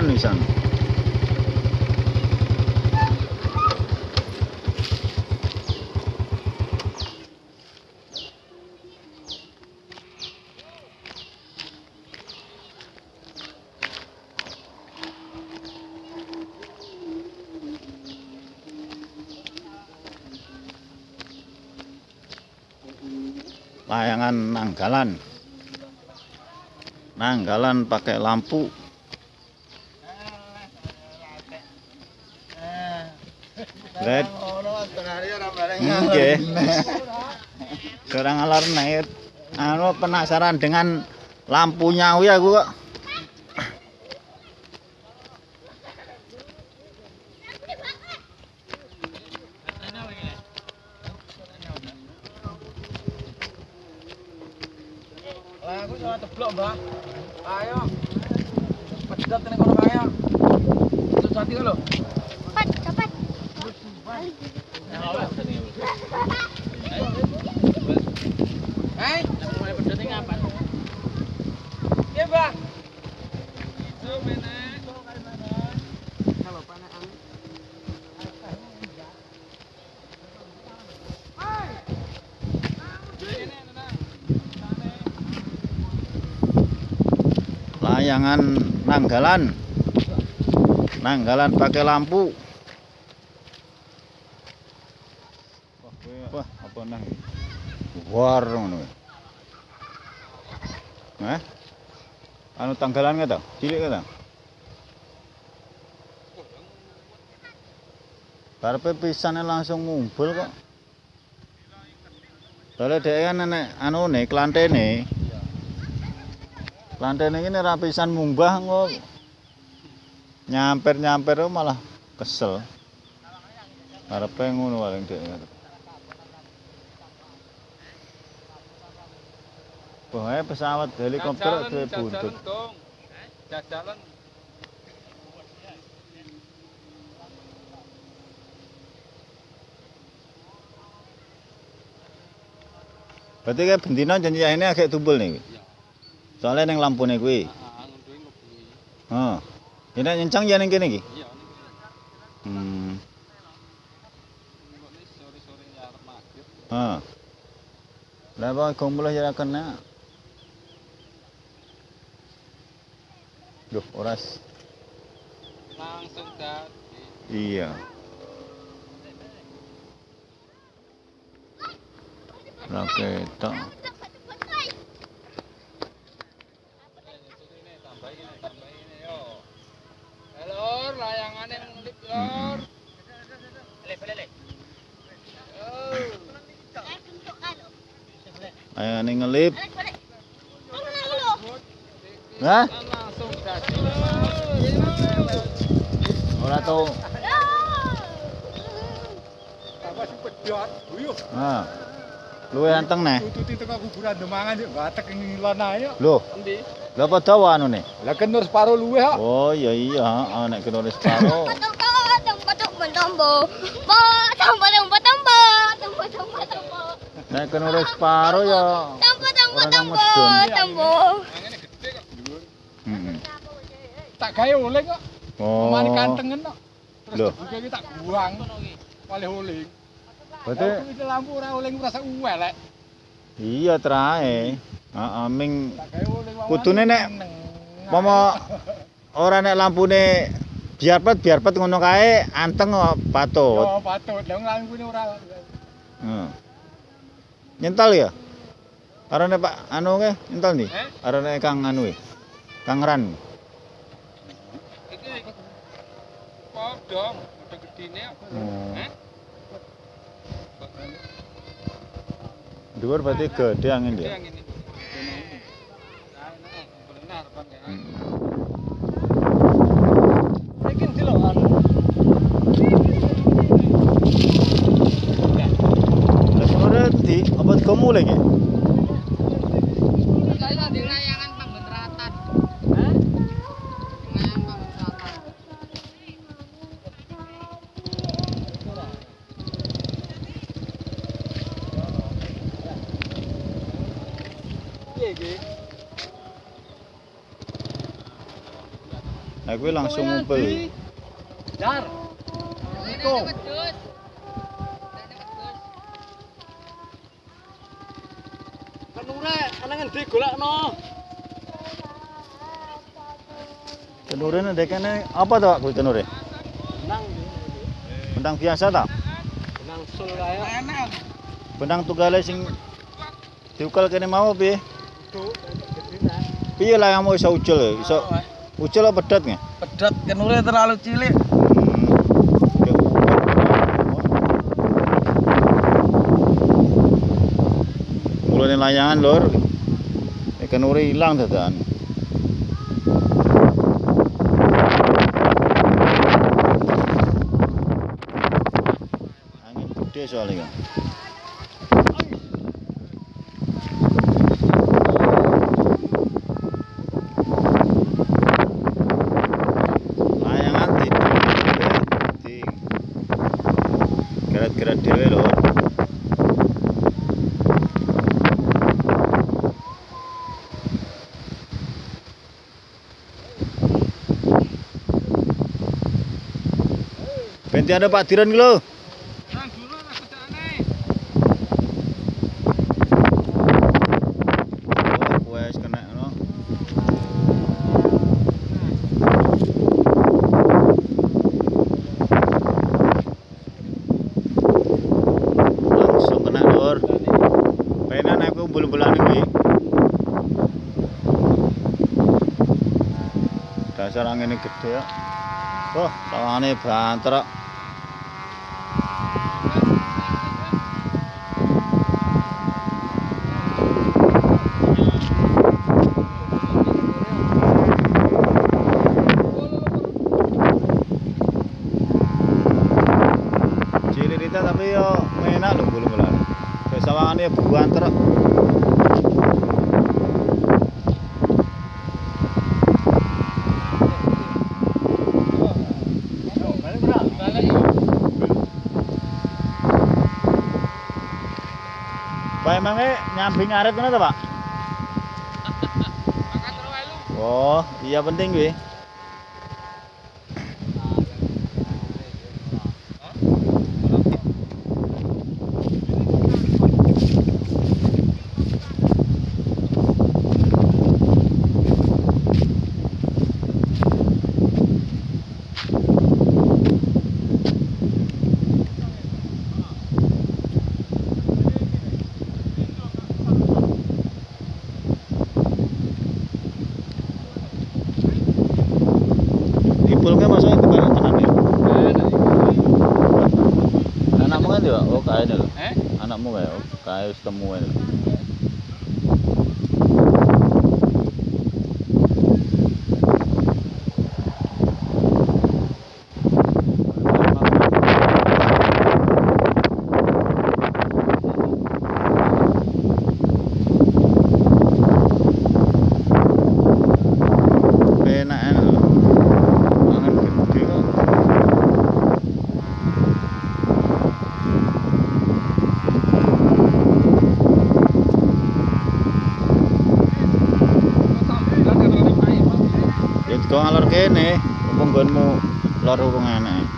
pisan. layangan nanggalan nanggalan pakai lampu Led. Nggih. Kurang alar nek anu penasaran dengan lampunya kuwi aku kok. Ayo. Pedet ning kono kae. Susah iki lho. Layangan nanggalan. Nanggalan pakai lampu. Wah, apa nang? War ngono. Eh? Anu tanggalan ka to? Cilik ka to? Karepe pisane langsung ngumpul kok. Soale dhek kan nenek anune klantene. Klantene iki nek ra pisan munggah kok nyamper-nyamper malah kesel. Karepe ngono paling dhek. Pokoknya pesawat helikopter duwe buntut. Jajalan. Berarti kayak bendino janji ini agak tumpul nih. Soalnya neng lampune kuwi. Oh. Ini nyencang ya ning kene iki. Iya, Hmm. sore-sore maghrib. Lah apa kumpul ya kena. Duh, oras. Langsung dadi. Iya. Tok. Lor, layangane ngelip lor. Lele, lele. Ayo ning ngelip. Hah? Ora tau. Apa sih pedot? Uyuh, Ah. Luwe anteng neh. tututi teko kuburan demangan yuk, batek ngilan ae yuk. Loh, Endi? lha apa dawa anune? Lah kenur separo luwe kok. Oh, iya iya, heeh nek kena wis paro. Patung kau, tempat tempat tombo. Bo, tempat tempat tombo. Tempat tempat tombo. Nek kena wis paro ya. Tempat tempat Orang nang tombo. medun. Tombo. Angene gede kok. Heeh. Tak gawe oleh kok. Oh. Mani kantengen kok. Terus Loh. dibuka iki tak buang. Oleh oleh. Berarti iki lampu ora oleh ngrasa uwelek. iya trae. Heeh, ming. Kudune nek. Mama ora nek lampune biar pet biar pet ngono kae anteng kok patut. Yo patut. Lah lampune ora Heeh. Nyental ya? Arane Pak anu ke nyental nih? Eh? Arane Kang anu e. Kang Ran. Iki gedine kok. Oh. Eh? Dhuwur berarti gede angin Gede dia. angin Piye iki? Nah, kuwi langsung ngumpul. Jar. Niko. Kenure ana ngendi golekno? Kenure ndek kene apa to Pak kuwi kenure? Benang. Benang biasa ta? Benang sul kaya. Enak. Benang tugale sing diukel kene mau piye? Piye lah mau iso ucul iso ucul apa pedet nggih? Pedet kenure terlalu cilik. Mulane layangan lur. Ikan uri hilang dadan. Angin gede soalnya kan. Layangan tidur di gerak-gerak dewe lho. Benti ada Pak Diran iki lho. Nang dulu nang kerjaane. Oh, wes kena no. Langsung kena lur. Penan aku bul-bulan iki. Dasar angin gede ya. Oh, tawangane banter. kok. Cilirita tapi yo enak lho bulu-bulan. Kayak sawangane banter. kok. Balik bra. Balik. Pak emangnya nyambi ngaret ngono to, Pak? Makan. Oh, iya penting kuwi. Dipulke masuk itu kan tenan ya. Anakmu kan ya? Oh, kae lho. Eh? Anakmu kae, oh, kae wis temu kae lho. Enak enak lho. Mangan gede kok. Ya kok ngalor kene, apa nggonmu lor urung enak.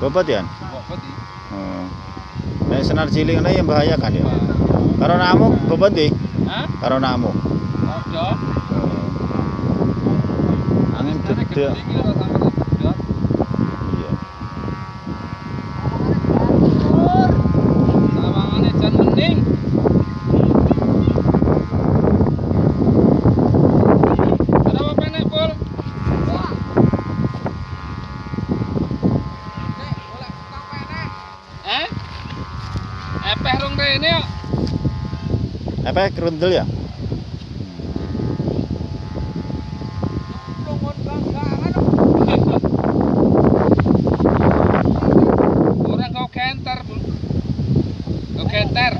Bobot ya? Oh. Nek senar cilik ngene ya membahayakan ya. Karo namu bobot di? Hah? Karo namu. Ojo. Angin gede. Apa kerundel ya? Ora kau kenter. Kau kenter.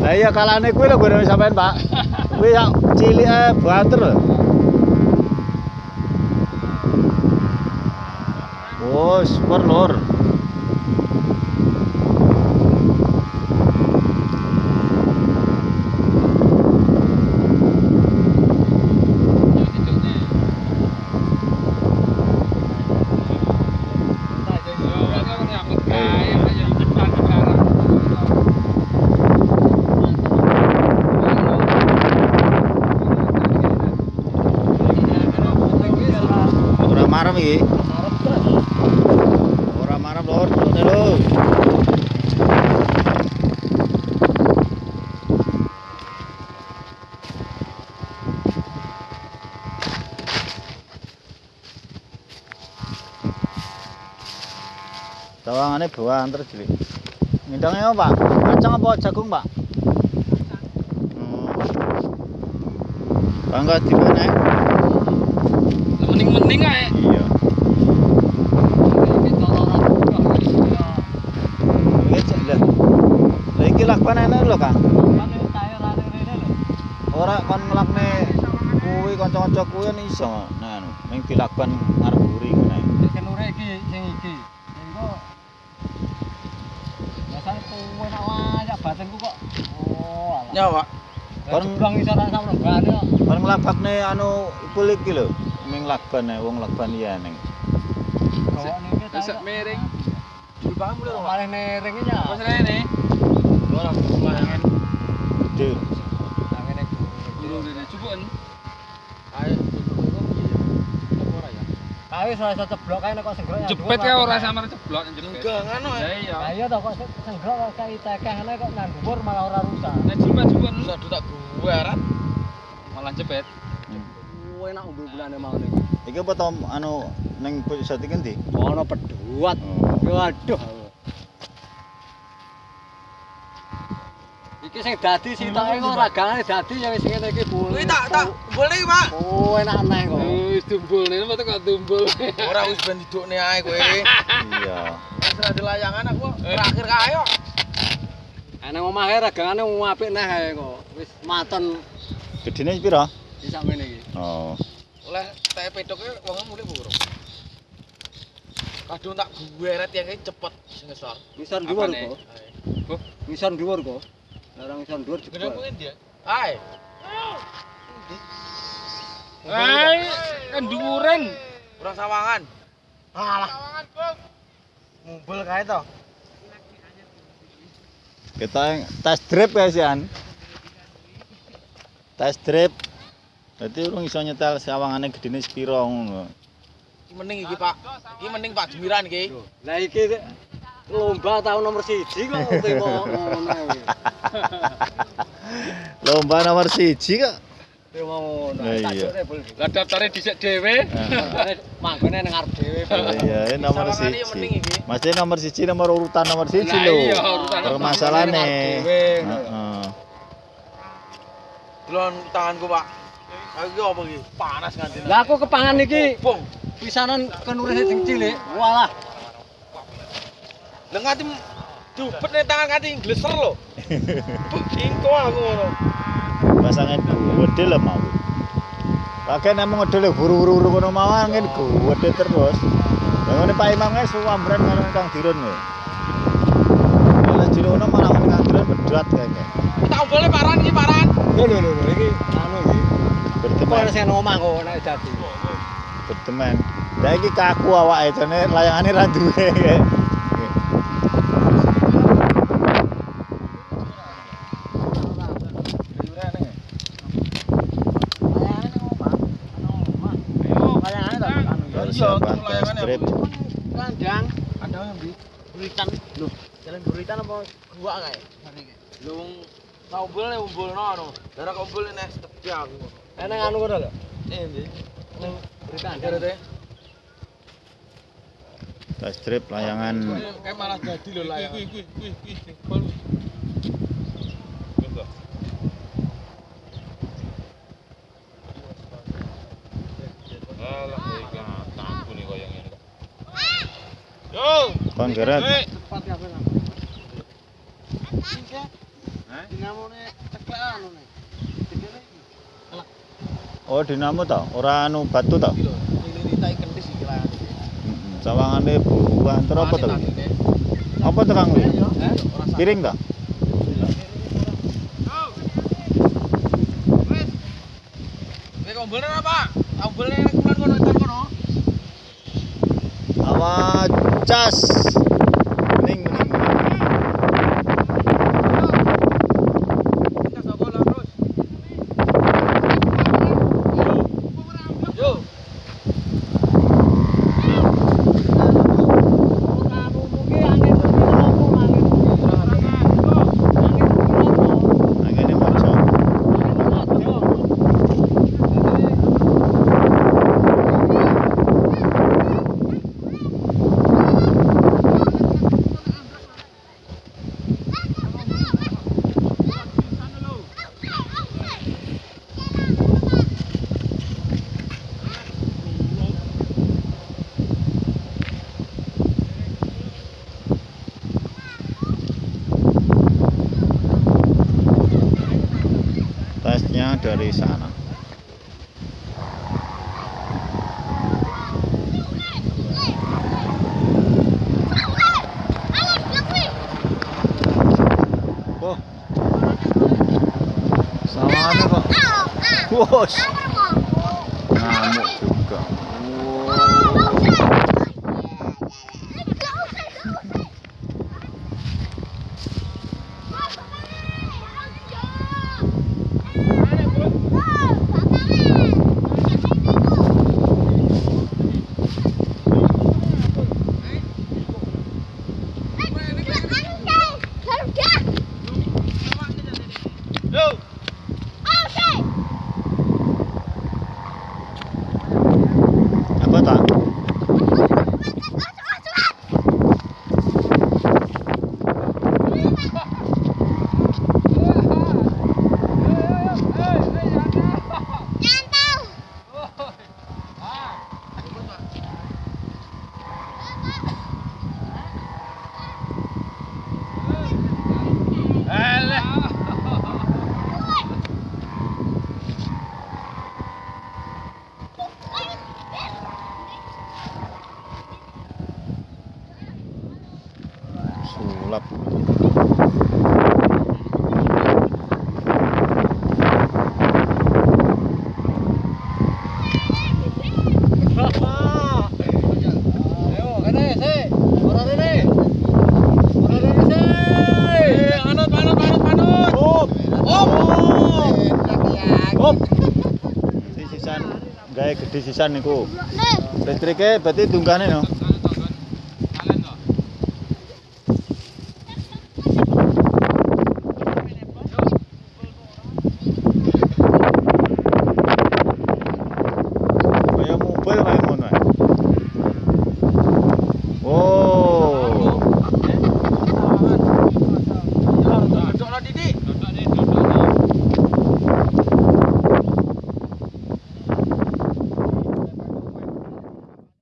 Lah iya kalane kuwi lho gue sampean, Pak. Kuwi yang cilik ae banter lho. Oh, super lur. Ora marem iki. Ora marem lur, turune lho. Bawaan terus cilik. Ngindangnya apa, Pak? Kacang apa jagung, Pak? Hmm. Bangga di mana? Mending-mending ae. Iya. Iki cek lah. Iki lakban enak lho, Kang. Ora kon nglakne kuwi kanca-kanca kuwi iso nah ning dilakban ngarep buri ngene. Kenure iki sing iki. Iku Biasane kowe nak wayak batinku kok. Oh, alah. Ya, Pak. Kon blang iso tak sampe gane nglabakne anu ikul iki lho. Ning lakban ae wong lakban iya ning. Tak. Miring. Malah ya. Rene. Ora. Tangene cukupen. Ayo. Ayo ceblok nek kok senggrok. Jepet kae ora samar ceblok jepet. Enggak ngono Ya ya. iya. Lah iya toh kok senggrok kok kae tekeh ngene kok nang dhuwur malah ora rusak. Nek Bisa dutak gue rat. Malah jepet. Kowe nak umbu bulane mau ning. Iki apa to anu ning pusat iki ndi? Ono peduat. Oh. Waduh. Iki sing dadi sitoke kok ragane dadi ya wis ngene iki bu. Kuwi tak tak boleh iki, Pak. Oh, enak aneh kok. Wis tumbulne apa tekan tumbul. Ora wis ben didukne ae kowe. Iya. Wis ra ada layangan aku terakhir kae kok. Ana omahe ragane apik neh ae kok. Wis maton Gedine pira? di sakmene iki. Oh. Oleh teh pedoke wong mulih burung. Kadung tak gue rat yang kayak cepet sing ngesor. Ngisor dhuwur Apane? kok. Ngisor dhuwur kok. Larang ngisor dhuwur jebol. mungkin dia. Ai. Hai, kan dhuwuren. Kurang sawangan. Alah. Mumbul kae to. Kita yang test drive ya Test drive. Berarti urung iso nyetel sawangane gedene sepiro ngono. Iki mending iki, Pak. Iki mending Pak Jemiran iki. Lah iki lomba tahun nomor siji kok temo ngono. Lomba nomor siji kok. Temo ngono. Lah iya. Lah daftare dhisik dhewe. Manggone nang arep dhewe. Iya, nomor Sawangane yang mending siji. iki. Masih nomor siji nomor urutan nomor siji Lah lho. iya, urutan Permasalahane. Heeh. Delon tanganku, Pak. Aku iki apa iki? Panas nganti. Lah aku kepangan iki Bong. pisanan kenure sing cilik. Walah. Lah nganti dupet nih tangan nganti ngleser lho. Ingko aku ngono. Pasangan gede lah mau. Pakai nama ngedel buru-buru ngono mau angin gede terus. Yang ngene Pak Imam kan suwambran karo Kang Dirun lho. Kalau jirono malah Kang Dirun bedat kayaknya. Tak boleh paran iki paran. Lho lho lho iki anu iki. Berteman, sing omah kok nek dadi. berteman. Lah iki kaku awake jane layangane ra duwe. Kandang. Yang di Buritan. Jalan buritan apa gua kae? Lu tak umbul nih umbul no. Darah umbul nih nes tepi aku. Ana anu lho. Eh, ndi? Ning buritan. Ada deh. Test drive layangan Kayak malah jadi lho lah ya. Kuwi kuwi kuwi kuwi. Yo, kon geret. Cepat ya ben. Dinamone ceklek anu nih. Oh dinamo ta, ora anu batu ta. Tak kendis iki lah. Heeh. Sawangane buanter apa to? Apa to Kang? Piring ta? Nek ombelnya apa? Ombelnya kulon kono entar kono. Awas cas. aksesnya dari sana. Oh. Sama Gawe gede sisan niku. Listrike berarti dunggane no.